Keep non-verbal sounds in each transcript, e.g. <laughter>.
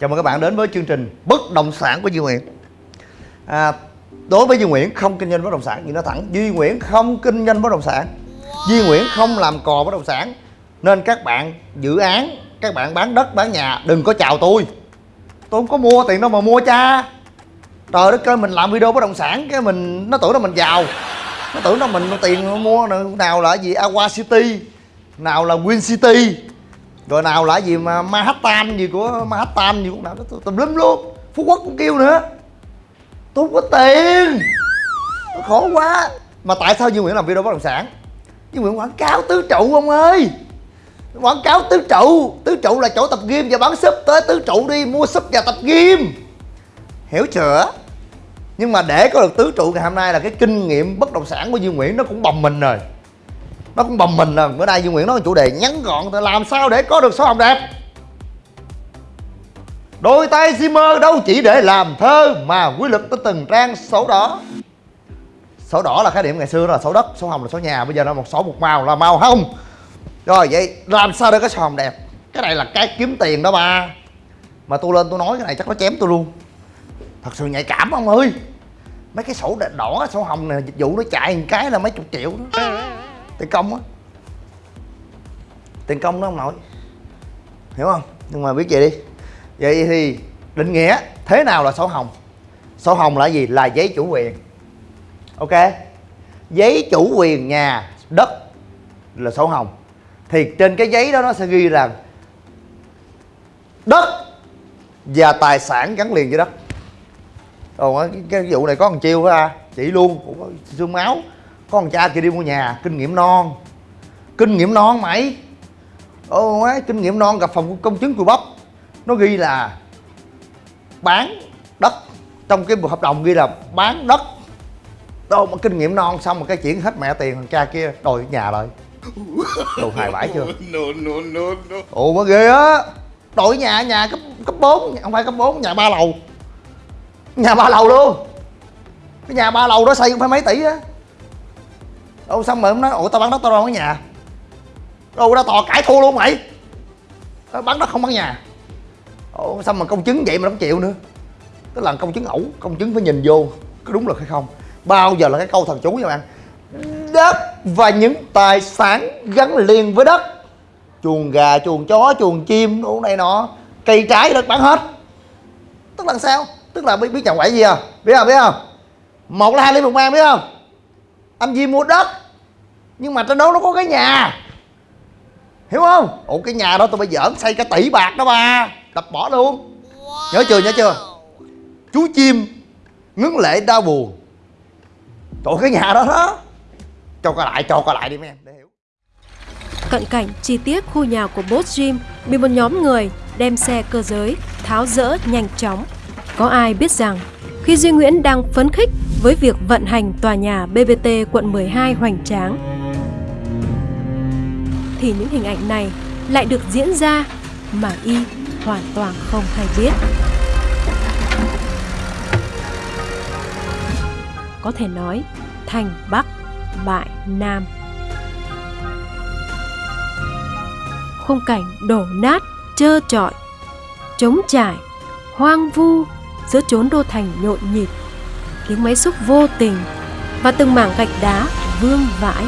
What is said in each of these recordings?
Chào mừng các bạn đến với chương trình Bất động sản của Duy Nguyễn. À, Đối với Duy Nguyễn không kinh doanh bất động sản Nhưng nó thẳng Duy Nguyễn không kinh doanh bất động sản. Duy Nguyễn không làm cò bất động sản. Nên các bạn dự án Các bạn bán đất bán nhà Đừng có chào tôi. Tôi không có mua tiền đâu mà mua cha. Trời đất ơi mình làm video bất động sản Cái mình nó tưởng là mình giàu. Nó tưởng là mình tiền mua nào là gì? Aqua City Nào là Win City rồi nào là gì mà Manhattan gì của Manhattan gì cũng nào đó tùm lum luôn. Phú Quốc cũng kêu nữa. Tôi không có tiền. Tôi khổ quá. Mà tại sao Dương Nguyễn làm video bất động sản? Dương Nguyễn quảng cáo tứ trụ, ông ơi. Quảng cáo tứ trụ. Tứ trụ là chỗ tập gym và bán súp. Tới tứ trụ đi, mua súp và tập gym. Hiểu chưa? Nhưng mà để có được tứ trụ ngày hôm nay là cái kinh nghiệm bất động sản của Dương Nguyễn nó cũng bầm mình rồi nó cũng bầm mình rồi bữa nay Duy Nguyễn nói chủ đề ngắn gọn làm sao để có được số hồng đẹp? Đôi tay Zimmer đâu chỉ để làm thơ mà quy lực tới từng trang sổ đỏ. Sổ đỏ là khái niệm ngày xưa đó là sổ đất, sổ hồng là sổ nhà Bây giờ nó một sổ một màu là màu hồng. Rồi vậy làm sao để có sổ hồng đẹp? Cái này là cái kiếm tiền đó ba. Mà tôi lên tôi nói cái này chắc nó chém tôi luôn. Thật sự nhạy cảm ông ơi. Mấy cái sổ đỏ, sổ hồng này dịch vụ nó chạy một cái là mấy chục triệu đó tiền công á. Tiền công nó không nổi hiểu không? Nhưng mà biết vậy đi. Vậy thì định nghĩa thế nào là sổ hồng? Sổ hồng là gì? Là giấy chủ quyền. Ok? Giấy chủ quyền nhà đất là sổ hồng. Thì trên cái giấy đó nó sẽ ghi rằng đất và tài sản gắn liền với đất. Ồ, cái, cái vụ này có thằng chiêu ha à. chỉ luôn cũng có xương máu có thằng cha kia đi mua nhà kinh nghiệm non. Kinh nghiệm non mày ô ấy kinh nghiệm non gặp phòng công chứng cùi bắp. Nó ghi là bán đất. Trong cái hợp đồng ghi là bán đất. Đâu mà kinh nghiệm non xong mà cái chuyển hết mẹ tiền thằng cha kia đòi nhà rồi đồ hài bãi chưa? <laughs> No, no, no, no. ồ mà ghê á. Đổi nhà nhà cấp cấp 4 không phải cấp 4 nhà ba lầu. Nhà ba lầu luôn. Cái nhà ba lầu đó xây cũng phải mấy tỷ á đâu xong rồi ông nói ủa, tao bán đất tao đâu có nhà? Đâu ra tòa cãi thua luôn mày. Tao bán đất không bán nhà. Ủa xong mà công chứng vậy mà nó không chịu nữa? Tức là công chứng ẩu, công chứng phải nhìn vô, có đúng luật hay không? Bao giờ là cái câu thần chú nha bạn. Đất và những tài sản gắn liền với đất. Chuồng gà, chuồng chó, chuồng chim đủ này nọ. Cây trái đất bán hết. Tức là sao? Tức là biết biết chồng quậy gì à? Biết không biết không? Một là hai lý một mang biết không? Anh Di mua đất nhưng mà trên đó nó có cái nhà. Hiểu không? Ủa, cái nhà đó tôi bây giờ xây cả tỷ bạc đó ba. Đập bỏ luôn. Wow. nhớ chưa nhớ chưa? Chú chim ngấn lệ đau buồn trời cái nhà đó đó. Cho coi lại, cho coi lại đi mấy em, để hiểu. Cận cảnh chi tiết khu nhà của Boss Jim bị một nhóm người đem xe cơ giới tháo rỡ nhanh chóng. Có ai biết rằng, khi Duy Nguyễn đang phấn khích với việc vận hành tòa nhà BBT quận 12 hoành tráng. Thì những hình ảnh này lại được diễn ra mà y hoàn toàn không hay biết. Có thể nói, thành Bắc, bại Nam. Khung cảnh đổ nát, trơ trọi, trống trải, hoang vu giữa chốn đô thành nhộn nhịp tiếng máy xúc vô tình và từng mảng gạch đá vương vãi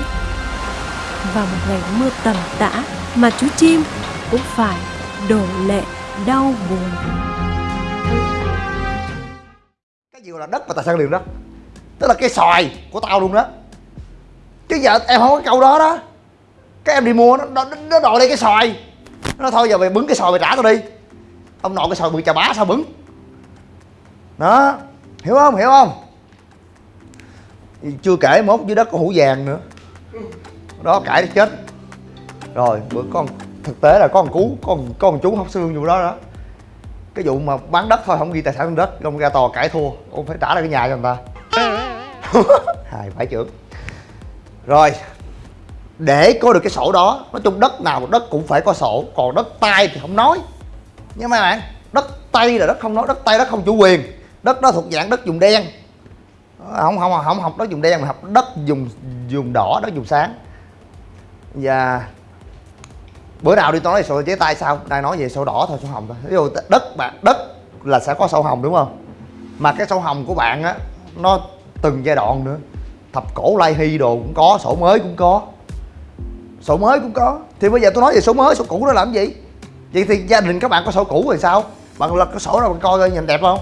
vào một ngày mưa tầm tã mà chú chim cũng phải đổ lệ đau buồn. Cái gì là đất và tài sản liền đó? Tức là cái xoài của tao luôn đó. Chứ giờ em không có câu đó đó. Cái em đi mua nó nó, nó đòi đây cái xoài. Nó thôi giờ mày bứng cái xoài mày trả tao đi. Ông nội cái xoài bự chà bá sao bứng? Đó hiểu không? Hiểu không? Chưa kể mốt dưới đất có hũ vàng nữa đó, cãi chết. Rồi, bữa con, thực tế là có con cú, con con chú học xương vụ đó đó. Cái vụ mà bán đất thôi, không ghi tài sản trên đất ông ra tòa cãi thua. Ông phải trả lại cái nhà cho người ta. <laughs> Hai phải trưởng. Rồi, để có được cái sổ đó, nói chung đất nào đất cũng phải có sổ, còn đất tay thì không nói. Nha mấy bạn, đất tay là đất không nói, đất tay đất không chủ quyền. Đất đó thuộc dạng đất dùng đen. Không không không học đất dùng đen mà học đất dùng dùng đỏ, đất dùng sáng và bữa nào đi tôi nói sổ giấy tay sao? Đang nói về sổ đỏ thôi sổ hồng thôi. Ví dụ đất bạn đất là sẽ có sổ hồng đúng không? Mà cái sổ hồng của bạn á nó từng giai đoạn nữa. Thập cổ lai hy đồ cũng có sổ mới cũng có. Sổ mới cũng có. Thì bây giờ tôi nói về sổ mới sổ cũ đó làm gì? Vậy thì gia đình các bạn có sổ cũ rồi sao? Bạn lật cái sổ ra bạn coi coi nhìn đẹp không?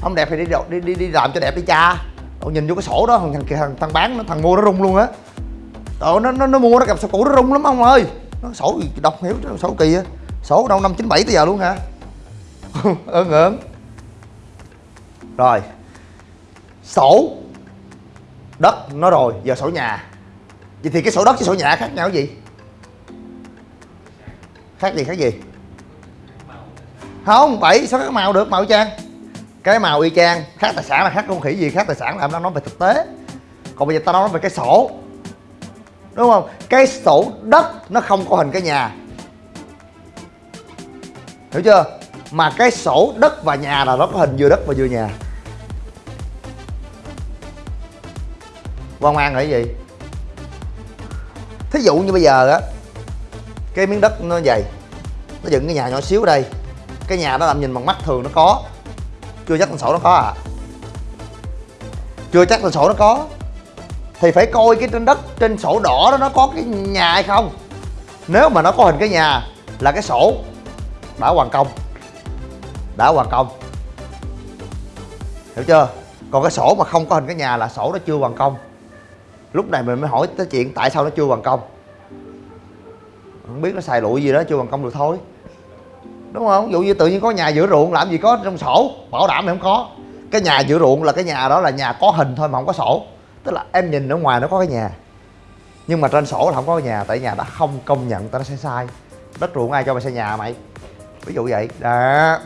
Không đẹp thì đi đi đi, đi làm cho đẹp đi cha. Nhìn vô cái sổ đó thằng, thằng, thằng bán nó thằng mua nó rung luôn á. Trời nó, nó nó mua nó gặp sổ cũ nó rung lắm ông ơi. Nó sổ đọc hiểu sổ kỳ á. Sổ đâu năm chín bảy tới giờ luôn hả? <laughs> Ơn ơn rồi. Sổ. Đất nó rồi giờ sổ nhà. Vậy thì cái sổ đất với sổ nhà khác nhau cái gì? Khác gì khác gì? Không bảy sao khác màu được màu trang? cái màu y chang khác tài sản là khác con khỉ gì khác tài sản là em đang nói về thực tế. Còn bây giờ tao nói về cái sổ đúng không? Cái sổ đất nó không có hình cái nhà. Hiểu chưa? Mà cái sổ đất và nhà là nó có hình vừa đất và vừa nhà. Quan mang là cái gì thí dụ như bây giờ á, cái miếng đất nó dày nó dựng cái nhà nhỏ xíu ở đây. Cái nhà đó làm nhìn bằng mắt thường nó có. Chưa chắc con sổ nó có à. Chưa chắc con sổ nó có thì phải coi cái trên đất, trên sổ đỏ đó nó có cái nhà hay không. Nếu mà nó có hình cái nhà là cái sổ. Đã hoàn công. Đã hoàn công. Hiểu chưa? Còn cái sổ mà không có hình cái nhà là sổ nó chưa hoàn công. Lúc này mình mới hỏi tới chuyện tại sao nó chưa hoàn công. Không biết nó xài lụi gì đó, chưa hoàn công được thôi. Đúng không? Dụ như tự nhiên có nhà giữa ruộng, làm gì có trong sổ? Bảo đảm thì không có. Cái nhà giữa ruộng là cái nhà đó là nhà có hình thôi mà không có sổ tức là em nhìn ở ngoài nó có cái nhà. Nhưng mà trên sổ là không có cái nhà tại nhà đã không công nhận tao nó sẽ sai. Đất ruộng ai cho mày xây nhà mày? Ví dụ vậy. Đó.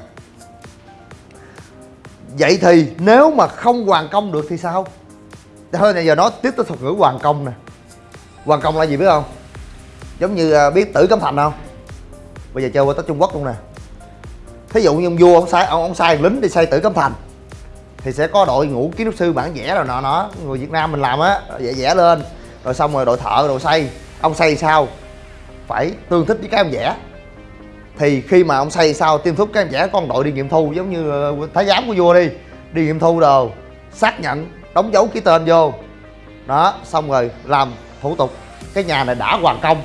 Vậy thì nếu mà không hoàn công được thì sao? Thôi bây giờ nói tiếp tới thuật ngữ hoàn công nè. Hoàn công là gì biết không? Giống như à, biết tử cấm thành không? Bây giờ chơi qua tới trung quốc luôn nè. Thí dụ như ông vua ông sai ông, ông sai lính đi xây tử cấm thành thì sẽ có đội ngũ kiến trúc sư bản vẽ rồi nọ nó người việt nam mình làm á, vẽ vẽ lên. Rồi xong rồi đội thợ, đội xây. Ông xây sao? Phải tương thích với cái ông vẽ. Thì khi mà ông xây sao, tiêm thúc cái ông vẽ, con đội đi nghiệm thu giống như ờ, thái giám của vua đi. Đi nghiệm thu đồ, xác nhận, đóng dấu ký tên vô. Đó, xong rồi làm thủ tục. Cái nhà này đã hoàn công.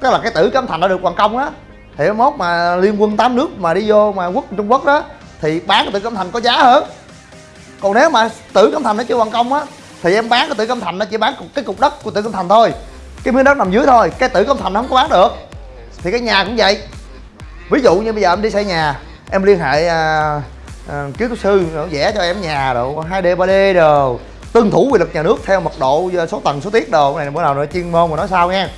Tức là cái tử cấm thành đã được hoàn công á. Thì mốt mà liên quân tám nước mà đi vô mà quốc, trung quốc đó, thì bán cái tử cấm thành có giá hơn còn nếu mà tử cấm thành nó chưa hoàn công á thì em bán cái tử cấm thành nó chỉ bán cái cục đất của tử cấm thành thôi. Cái miếng đất nằm dưới thôi cái tử cấm thành nó không có bán được. Thì cái nhà cũng vậy. Ví dụ như bây giờ em đi xây nhà em liên hệ à, à, kiến trúc sư vẽ cho em nhà đồ 2D 3D đồ tuân thủ quy luật nhà nước theo mật độ à, số tầng số tiết đồ. Này bữa nào nữa chuyên môn mà nói sao nha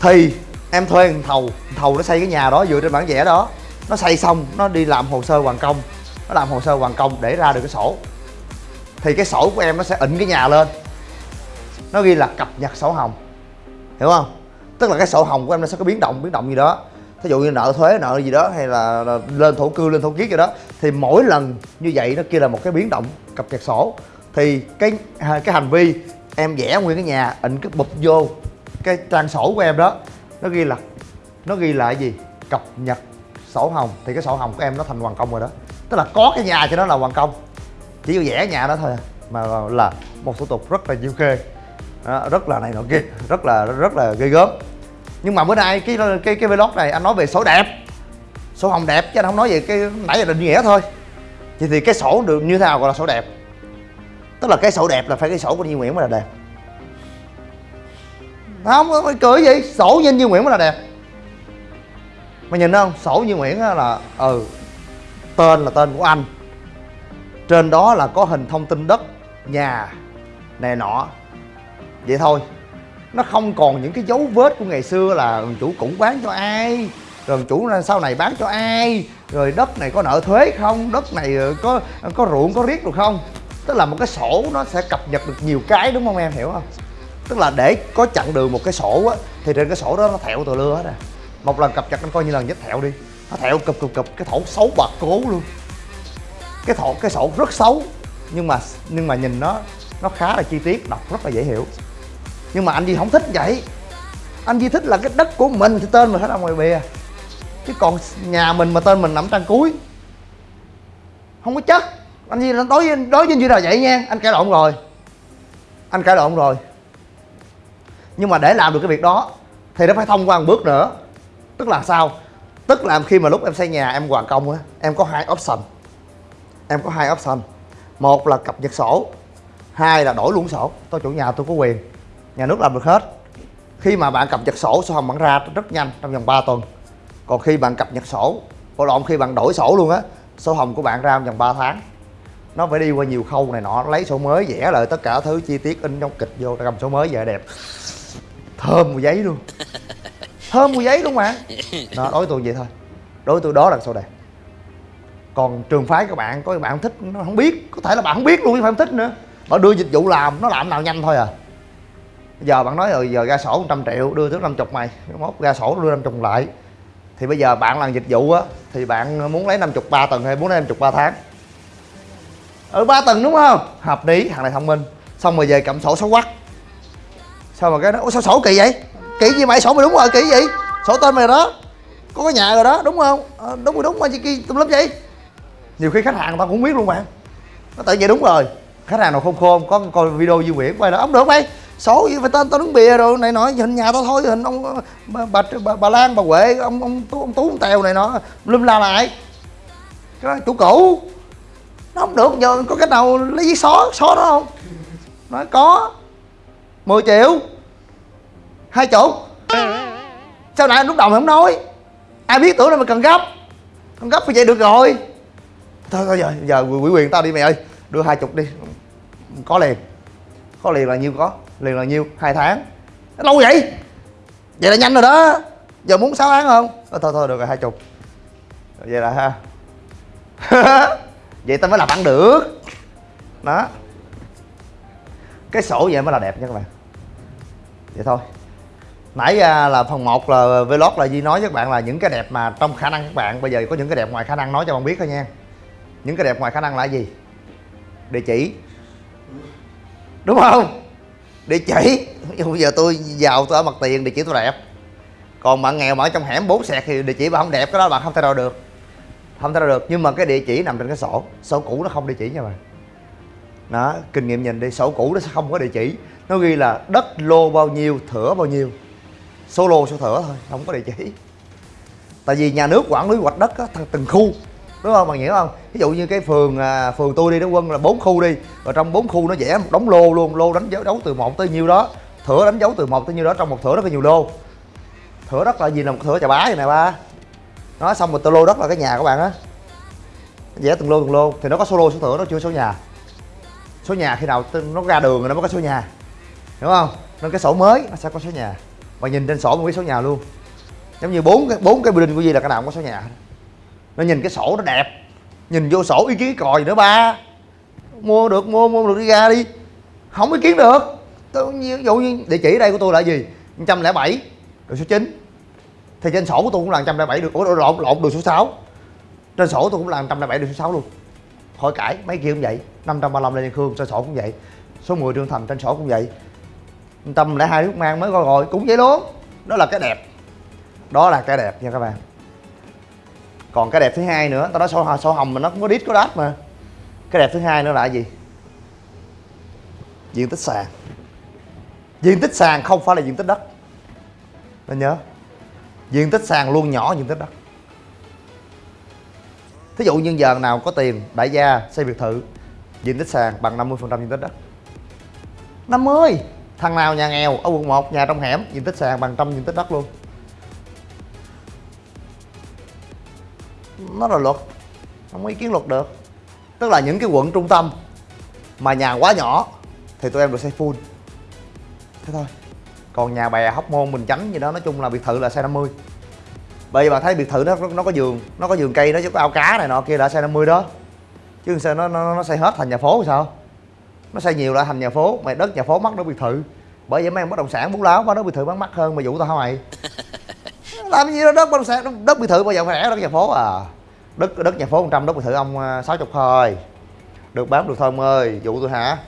thì em thuê thầu thầu nó xây cái nhà đó dựa trên bản vẽ đó. Nó xây xong nó đi làm hồ sơ hoàn công nó làm hồ sơ hoàn công để ra được cái sổ. Thì cái sổ của em nó sẽ ịnh cái nhà lên. Nó ghi là cập nhật sổ hồng. Hiểu không? Tức là cái sổ hồng của em nó sẽ có biến động biến động gì đó. Thí dụ như nợ thuế nợ gì đó hay là, là lên thổ cư lên thổ kiết gì đó. Thì mỗi lần như vậy nó kia là một cái biến động cập nhật sổ. Thì cái cái hành vi em vẽ nguyên cái nhà ịnh cái bụp vô cái trang sổ của em đó nó ghi là nó ghi là cái gì? Cập nhật sổ hồng. Thì cái sổ hồng của em nó thành hoàn công rồi đó tức là có cái nhà cho nó là hoàn công. Chỉ có vẽ nhà đó thôi à. mà là một thủ tục rất là nhiều khê. Đó, rất là này nọ kia rất là rất là ghê gớm. Nhưng mà bữa nay cái cái cái vlog này anh nói về sổ đẹp. Sổ hồng đẹp chứ anh không nói về cái nãy giờ định nghĩa thôi. Thì thì cái sổ được như thế nào gọi là sổ đẹp? Tức là cái sổ đẹp là phải cái sổ của Duy Nguyễn mới là đẹp. Không có cười gì sổ nhân Duy Nguyễn mới là đẹp. Mày nhìn không sổ Duy Nguyễn là ừ tên là tên của anh. Trên đó là có hình thông tin đất, nhà, này nọ. Vậy thôi, nó không còn những cái dấu vết của ngày xưa là chủ cũ bán cho ai, rồi chủ sau này bán cho ai, rồi đất này có nợ thuế không, đất này ờ, có có ruộng, có riết được không? Tức là một cái sổ nó sẽ cập nhật được nhiều cái, đúng không em? Hiểu không? Tức là để có chặn đường một cái sổ á, thì trên cái sổ đó nó thẹo từ lưa hết à. Một lần cập nhật anh coi như lần nhất thẹo đi nó thẹo cụp cụp cụp, cái thổ xấu bạc cố luôn. Cái thổ, cái sổ rất xấu, nhưng mà nhưng mà nhìn nó nó khá là chi tiết, đọc rất là dễ hiểu. Nhưng mà anh đi không thích vậy. Anh di thích là cái đất của mình thì tên mình phải nằm ngoài bìa. Chứ còn nhà mình mà tên mình nằm trang cuối. Không có chất anh gì đối với đối với như là vậy nha. Anh cãi lộn rồi. Anh cãi lộn rồi. Nhưng mà để làm được cái việc đó, thì nó phải thông qua một bước nữa. Tức là sao? Tức là khi mà lúc em xây nhà, em hoàn công á, em có hai option. Em có hai option. Một là cập nhật sổ, hai là đổi luôn sổ. Tôi chủ nhà, tôi có quyền. Nhà nước làm được hết. Khi mà bạn cập nhật sổ sổ hồng bạn ra rất nhanh, trong vòng 3 tuần. Còn khi bạn cập nhật sổ, bộ lộn, khi bạn đổi sổ luôn á, sổ hồng của bạn ra trong vòng 3 tháng. Nó phải đi qua nhiều khâu này nọ, lấy sổ mới, vẽ lại tất cả thứ chi tiết in trong kịch vô, cầm sổ mới về đẹp. Thơm mùi giấy luôn. <laughs> thơm mùi giấy luôn mà. <laughs> Đó, đối với tôi vậy thôi. Đối với tôi đó là sổ đẹp còn trường phái các bạn có các bạn không thích nó không biết. Có thể là bạn không biết luôn chứ phải không thích nữa. Bạn đưa dịch vụ làm nó làm nào nhanh thôi à. Giờ bạn nói rồi giờ ra sổ 100 triệu đưa tới 50 mày. Mốt ra sổ đưa 50 lại. Thì bây giờ bạn làm dịch vụ á thì bạn muốn lấy 50 ba tuần hay muốn lấy 50 ba tháng? Ở ừ, ba tuần đúng không? Hợp lý thằng này thông minh. Xong rồi về cầm sổ số quắc. Sao mà cái đó? Sao sổ kỳ vậy kỳ gì mày sổ mày đúng rồi kỳ gì sổ tên mày đó. Có cái nhà rồi đó đúng không? À, đúng rồi đúng mà chị kia tùm lum vậy. Nhiều khi khách hàng người ta cũng biết luôn bạn. nó tự vậy đúng rồi. Khách hàng nào khôn khôn có coi video Duy Nguyễn quay đó. Ấm được mày. Số gì phải tên tao đứng bìa rồi này nọ hình nhà tao thôi hình ông bà bà, bà, bà Lan bà Huệ ông ông tú ông tú ông tèo này nọ lum la lại. Cái chủ cũ. Nó không được giờ có cách nào lấy giấy xóa xóa đó không? Nói có. 10 triệu hai chục sao nãy lúc đầu mày không nói? Ai biết tưởng là mày cần gấp. Không gấp thì vậy được rồi. Thôi thôi giờ giờ quỷ quyền tao đi mày ơi. Đưa hai chục đi. Có liền. Có liền là nhiêu có. Liền là nhiêu. Hai tháng. Lâu vậy? Vậy là nhanh rồi đó. Giờ muốn 6 tháng không? Thôi thôi, thôi được rồi hai chục. Vậy là ha. <laughs> Vậy tao mới làm ăn được. Đó. Cái sổ vậy mới là đẹp nha các bạn. Vậy thôi nãy à, là phần 1 là vlog là Di nói với các bạn là những cái đẹp mà trong khả năng các bạn. Bây giờ có những cái đẹp ngoài khả năng nói cho bạn biết thôi nha. Những cái đẹp ngoài khả năng là gì? Địa chỉ. Đúng không? Địa chỉ. Bây giờ tôi giàu, tôi ở mặt tiền, địa chỉ tôi đẹp. Còn bạn nghèo mà ở trong hẻm bốn sẹt thì địa chỉ bạn không đẹp, cái đó bạn không thể đo được. Không thể đo được. Nhưng mà cái địa chỉ nằm trên cái sổ. Sổ cũ nó không địa chỉ nha bạn. Đó, kinh nghiệm nhìn đi. Sổ cũ nó sẽ không có địa chỉ. Nó ghi là đất lô bao nhiêu, thửa bao nhiêu số lô số thửa thôi không có địa chỉ. Tại vì nhà nước quản lý hoạch đất á, từng khu đúng không? Bạn hiểu không? Ví dụ như cái phường à, phường tôi đi đó quân là bốn khu đi. Và trong bốn khu nó vẽ một đống lô luôn lô đánh dấu đấu từ một tới nhiêu đó. Thửa đánh dấu từ một tới nhiêu đó trong một thửa rất là nhiều lô. Thửa đất là gì là một thửa chà bá vậy nè ba? Nó xong rồi tôi lô đất là cái nhà các bạn á. Vẽ từng lô từng lô. Thì nó có số lô số thửa nó chưa số nhà. Số nhà khi nào nó ra đường rồi nó mới có số nhà. Đúng không? Nên cái sổ mới nó sẽ có số nhà và nhìn trên sổ mới biết số nhà luôn. Giống như bốn cái bốn cái building của gì là cái nào cũng có số nhà nó nhìn cái sổ nó đẹp. Nhìn vô sổ ý kiến còi nữa, ba? Mua được, mua mua được, đi ra đi. Không ý kiến được. Tôi ví dụ như địa chỉ đây của tôi là gì? 107 đường số 9 thì trên sổ của tôi cũng là 107 được. Ủa, lộn lộn đường số 6 trên sổ tôi cũng là 107 đường số 6 luôn. Khỏi cãi, mấy kia cũng vậy. 535 Lê Văn Khương, trên sổ cũng vậy. Số 10 Trương Thành, trên sổ cũng vậy tâm lại hai nước mang mới coi rồi cũng vậy luôn đó là cái đẹp. Đó là cái đẹp nha các bạn. Còn cái đẹp thứ hai nữa tao nói sổ, sổ hồng mà nó cũng có đít có đát mà. Cái đẹp thứ hai nữa là gì? Diện tích sàn. Diện tích sàn không phải là diện tích đất. Nên nhớ diện tích sàn luôn nhỏ diện tích đất. Thí dụ như giờ nào có tiền đại gia xây biệt thự diện tích sàn bằng 50% diện tích đất. 50 thằng nào nhà nghèo ở quận 1 nhà trong hẻm diện tích sàn bằng trăm diện tích đất luôn. Nó là luật không có ý kiến luật được. Tức là những cái quận trung tâm mà nhà quá nhỏ thì tụi em được xây full. Thế thôi. Còn nhà bè hóc môn bình chánh gì đó nói chung là biệt thự là xe 50 bởi vì bạn thấy biệt thự nó nó có giường nó có giường cây nó chứ có ao cá này nọ kia là xe 50 đó. Chứ sao nó nó, nó xây hết thành nhà phố thì sao? Nó xây nhiều lại thành nhà phố mày đất nhà phố mắc đất biệt thự. Bởi vậy mấy em bất động sản bú láo quá đất biệt thự bán mắc hơn mà vụ tao hả mày. <laughs> Làm gì đó đất bất động sản đất biệt thự bao giờ phải rẻ đất nhà phố à. Đất đất nhà phố 100 đất biệt thự ông 60 à, thôi. Được bán được thôi ông ơi vụ tôi hả?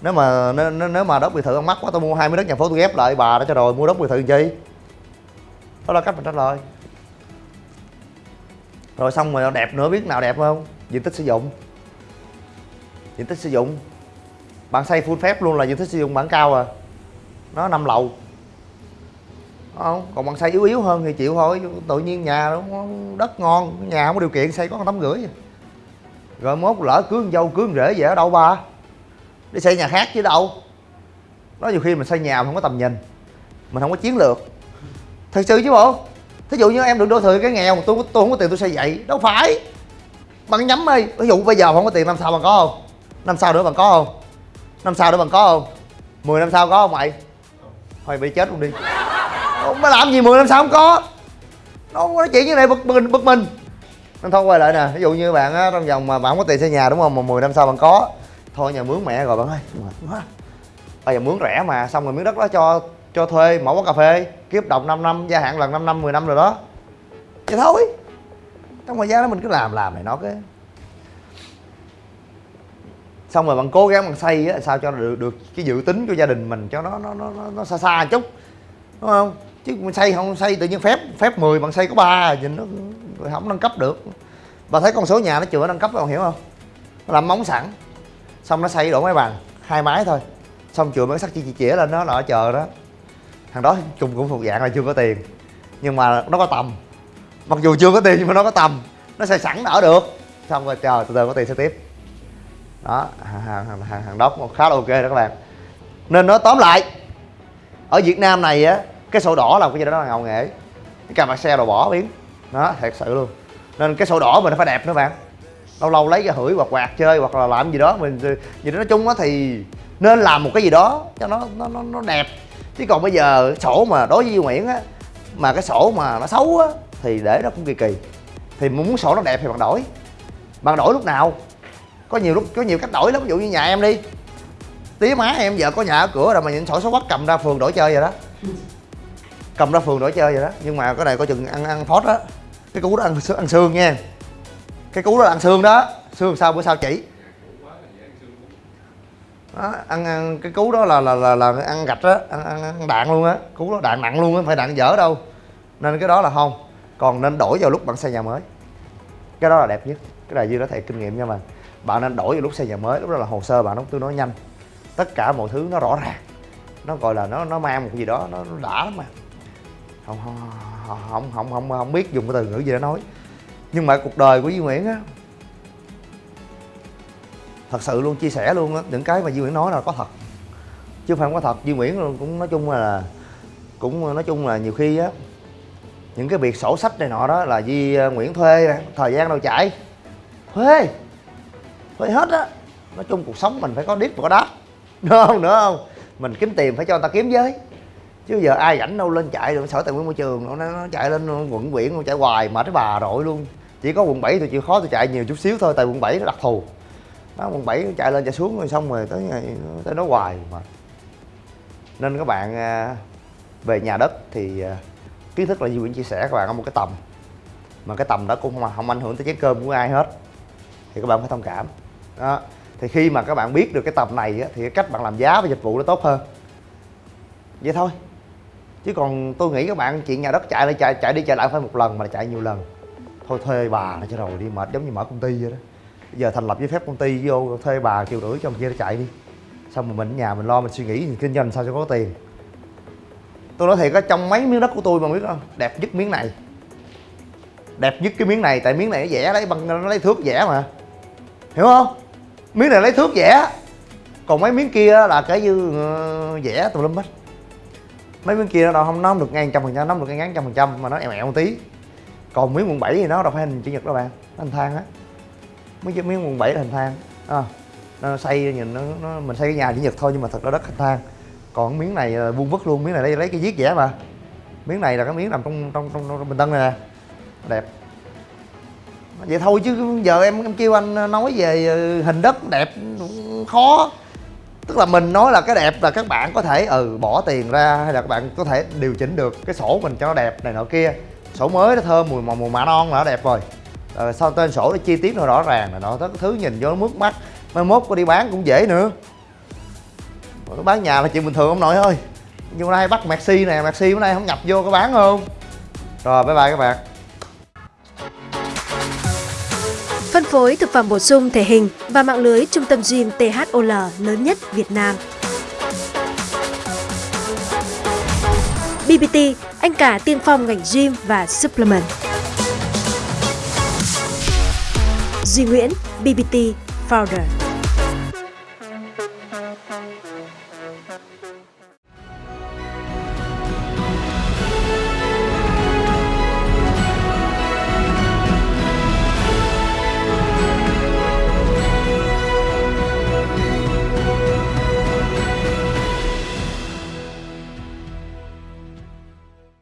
Nếu mà nếu, nếu- mà đất biệt thự ăn mắc quá tôi mua hai miếng đất nhà phố tôi ghép lại bà đó cho rồi mua đất biệt thự làm chi? Đó là cách mình trả lời. Rồi xong rồi đẹp nữa biết nào đẹp không? Diện tích sử dụng. Diện tích sử dụng bạn xây full phép luôn là diện tích sử dụng bản cao à. Nó năm lầu. Đúng không? Còn bạn xây yếu yếu hơn thì chịu thôi tự nhiên nhà nó đất ngon, nhà không có điều kiện xây có tấm rưỡi rồi mốt lỡ cưới con dâu, cưới con rể về ở đâu ba? Đi xây nhà khác chứ đâu. Nó nhiều khi mình xây nhà mình không có tầm nhìn. Mình không có chiến lược. Thật sự chứ bộ. Thí dụ như em được đô thị cái nghèo, tôi tôi không có tiền tôi xây vậy. Đâu phải. Bằng nhắm đi ví dụ bây giờ không có tiền, năm sau bạn có không? Năm sau nữa bạn có không? Năm sau nữa bằng có không? 10 năm sau có không mày? Thôi bị chết luôn đi. Ông mới làm gì 10 năm sau không có? Nó không có nói chuyện như này, bực mình bực mình. Nên thôi, quay lại nè. Ví dụ như bạn á, trong vòng mà bạn không có tiền xây nhà đúng không? Mà 10 năm sau bạn có. Thôi nhà mướn mẹ rồi bạn ơi. Mệt quá. Bây giờ mướn rẻ mà, xong rồi miếng đất đó cho cho thuê, mở quán cà phê, kiếp đồng 5 năm, gia hạn lần 5 năm 10 năm rồi đó. Vậy thôi. Trong thời gian đó mình cứ làm làm này nó cái xong rồi bạn cố gắng bạn xây á sao cho được được cái dự tính của gia đình mình cho nó nó nó nó, nó xa xa chút đúng không? Chứ mình xây không xây tự nhiên phép phép 10 bạn xây có ba nhìn nó không nâng cấp được. Bà thấy con số nhà nó chưa nâng cấp bạn hiểu không? Nó làm móng sẵn. Xong nó xây đổ máy bàn hai mái thôi. Xong chừa mấy sắt chỉ chỉ chĩa lên nó là chờ đó. Thằng đó chung cũng thuộc dạng là chưa có tiền nhưng mà nó có tầm. Mặc dù chưa có tiền nhưng mà nó có tầm. Nó xây sẵn ở được. Xong rồi chờ từ từ có tiền sẽ tiếp đó hàng hàng hàng, hàng, đó cũng khá là ok đó các bạn. Nên nói tóm lại ở Việt Nam này á cái sổ đỏ là cái gì đó là ngầu nghệ cái cà vạt xe đồ bỏ biến. Đó thật sự luôn. Nên cái sổ đỏ mình phải đẹp nữa bạn. Lâu lâu lấy ra hửi hoặc quạt chơi hoặc là làm gì đó mình gì đó nói chung á thì nên làm một cái gì đó cho nó nó nó, nó đẹp. Chứ còn bây giờ sổ mà đối với Duy Nguyễn á mà cái sổ mà nó xấu á thì để nó cũng kỳ kỳ. Thì muốn sổ nó đẹp thì bạn đổi. Bạn đổi lúc nào? Có nhiều lúc có nhiều cách đổi lắm. Ví dụ như nhà em đi. Tía má em vợ có nhà ở cửa rồi mà nhìn sổ số quắc cầm ra phường đổi chơi vậy đó. Cầm ra phường đổi chơi vậy đó. Nhưng mà cái này có chừng ăn ăn phốt đó. Cái cú đó ăn ăn xương nha. Cái cú đó ăn xương đó. Xương sao bữa sau chỉ. Đó, ăn, ăn cái cú đó là là là, là ăn gạch đó. Ăn, ăn, ăn đạn luôn á. Cú đó đạn nặng luôn á phải đạn dở đâu. Nên cái đó là không. Còn nên đổi vào lúc bạn xây nhà mới. Cái đó là đẹp nhất. Cái này dư đó thầy kinh nghiệm nha mà bạn nên đổi vào lúc xây nhà mới lúc đó là hồ sơ bạn nó tương đối nhanh. Tất cả mọi thứ nó rõ ràng. Nó gọi là nó nó mang một cái gì đó nó, nó đã lắm mà. Không không không không không không biết dùng cái từ ngữ gì để nói. Nhưng mà cuộc đời của Duy Nguyễn á thật sự luôn chia sẻ luôn á những cái mà Duy Nguyễn nói là có thật. Chứ không phải không có thật Duy Nguyễn cũng nói chung là cũng nói chung là nhiều khi á những cái việc sổ sách này nọ đó là Duy à, Nguyễn thuê thời gian đâu chạy. Thuê! Phải hết á. Nói chung cuộc sống mình phải có đít và có đáp. <laughs> Đúng không nữa không? Mình kiếm tiền phải cho người ta kiếm với. Chứ giờ ai rảnh đâu lên chạy được sở tài nguyên môi trường nó, nó chạy lên quận quyện nó chạy hoài mệt cái bà rội luôn. Chỉ có quận 7 tôi chịu khó tôi chạy nhiều chút xíu thôi tại quận 7 nó đặc thù. Đó quận 7 chạy lên chạy xuống rồi xong rồi tới ngày tới nó hoài mà. Nên các bạn à, về nhà đất thì à, kiến thức là Duy Nguyễn chia sẻ các bạn ở một cái tầm. Mà cái tầm đó cũng không, không ảnh hưởng tới chén cơm của ai hết. Thì các bạn phải thông cảm đó. Thì khi mà các bạn biết được cái tầm này á, thì cái cách bạn làm giá và dịch vụ nó tốt hơn. Vậy thôi. Chứ còn tôi nghĩ các bạn chuyện nhà đất chạy lại chạy chạy đi chạy lại phải một lần mà chạy nhiều lần. Thôi thuê bà nó cho rồi đi mệt giống như mở công ty vậy đó. Bây giờ thành lập giấy phép công ty vô thuê bà triệu rưỡi cho mình kia nó chạy đi. Xong rồi mình ở nhà mình lo mình suy nghĩ mình kinh doanh sao cho có tiền. Tôi nói thiệt á trong mấy miếng đất của tôi mà biết không đẹp nhất miếng này. Đẹp nhất cái miếng này tại miếng này nó vẽ lấy bằng nó lấy thước vẽ mà. Hiểu không? Miếng này lấy thước vẽ. Còn mấy miếng kia là cái dư ờ, vẽ tùm lum hết. Mấy miếng kia nó không nó không được ngang trăm phần trăm nó không được ngang trăm phần trăm mà nó eo eo một tí. Còn miếng quận 7 thì nó đâu phải hình chữ nhật đâu bạn nó hình thang á. Mấy cái miếng quận 7 là hình thang à, ờ, nó xây nhìn nó, nó mình xây cái nhà chữ nhật thôi nhưng mà thật ra đất hình thang còn miếng này là vuông vức luôn miếng này lấy lấy cái viết vẽ mà. Miếng này là cái miếng nằm trong trong trong, trong bình tân này nè. Đẹp vậy thôi chứ giờ em em kêu anh nói về ờ, hình đất đẹp khó. Tức là mình nói là cái đẹp là các bạn có thể ừ bỏ tiền ra hay là các bạn có thể điều chỉnh được cái sổ mình cho nó đẹp này nọ kia. Sổ mới nó thơm mùi màu mùi mạ non là nó đẹp rồi. Ờ, sau tên sổ nó chi tiết nó rõ ràng là nó tất thứ nhìn vô nó mướt mắt. Mai mốt có đi bán cũng dễ nữa. Bán nhà là chuyện bình thường ông nội ơi. Nhưng hôm nay bắt Maxi nè Maxi bữa nay không nhập vô có bán không? Rồi bye bye các bạn. Phối thực phẩm bổ sung thể hình và mạng lưới trung tâm gym THOL lớn nhất Việt Nam. BBT, anh cả tiên phong ngành gym và supplement. Duy Nguyễn, BBT Founder.